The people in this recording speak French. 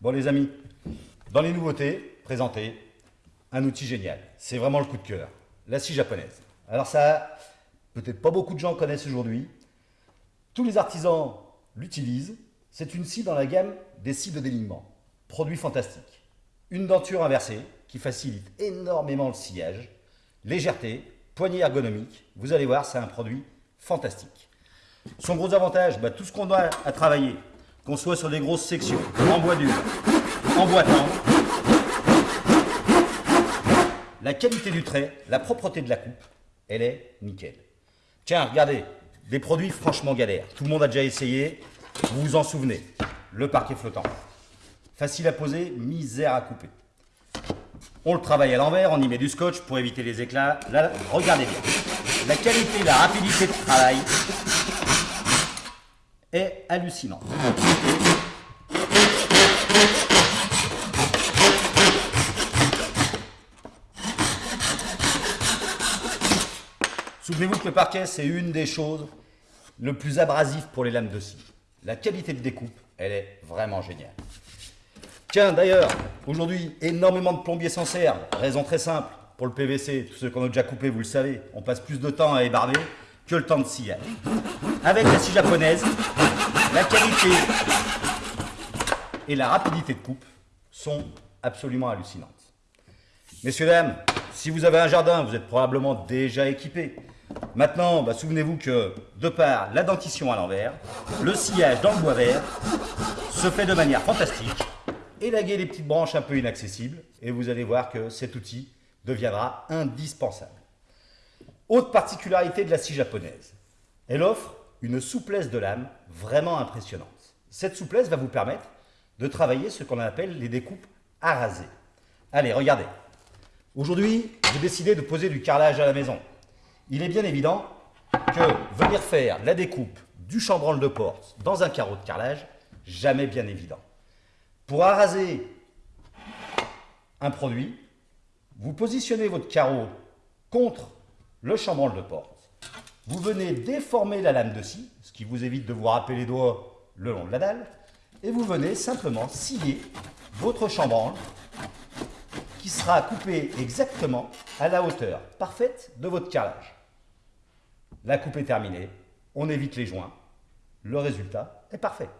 Bon les amis, dans les nouveautés présentées, un outil génial. C'est vraiment le coup de cœur. La scie japonaise. Alors ça, peut-être pas beaucoup de gens connaissent aujourd'hui. Tous les artisans l'utilisent. C'est une scie dans la gamme des scies de délignement. Produit fantastique. Une denture inversée qui facilite énormément le sillage. Légèreté, poignée ergonomique. Vous allez voir, c'est un produit fantastique. Son gros avantage, bah, tout ce qu'on a à travailler, qu'on soit sur des grosses sections, en bois dur, en bois tendre, la qualité du trait, la propreté de la coupe, elle est nickel. Tiens, regardez, des produits franchement galères. Tout le monde a déjà essayé, vous vous en souvenez. Le parquet flottant. Facile à poser, misère à couper. On le travaille à l'envers, on y met du scotch pour éviter les éclats. Là, regardez bien. La qualité, la rapidité de travail est hallucinante. Souvenez-vous que le parquet, c'est une des choses le plus abrasives pour les lames de scie. La qualité de découpe, elle est vraiment géniale. Tiens, d'ailleurs, aujourd'hui, énormément de plombiers s'en servent. Raison très simple, pour le PVC, tous ceux qu'on a déjà coupé, vous le savez, on passe plus de temps à ébarber que le temps de scier. Avec la scie japonaise, la qualité et la rapidité de coupe sont absolument hallucinantes. Messieurs, dames, si vous avez un jardin, vous êtes probablement déjà équipé. Maintenant, bah, souvenez-vous que de par la dentition à l'envers, le sillage dans le bois vert se fait de manière fantastique. Élaguez les petites branches un peu inaccessibles et vous allez voir que cet outil deviendra indispensable. Autre particularité de la scie japonaise, elle offre une souplesse de lame vraiment impressionnante. Cette souplesse va vous permettre de travailler ce qu'on appelle les découpes à. Allez, regardez. Aujourd'hui, j'ai décidé de poser du carrelage à la maison il est bien évident que venir faire la découpe du chambranle de porte dans un carreau de carrelage, jamais bien évident. Pour araser un produit, vous positionnez votre carreau contre le chambranle de porte. Vous venez déformer la lame de scie, ce qui vous évite de vous râper les doigts le long de la dalle, et vous venez simplement scier votre chambranle qui sera coupé exactement à la hauteur parfaite de votre carrelage. La coupe est terminée, on évite les joints, le résultat est parfait.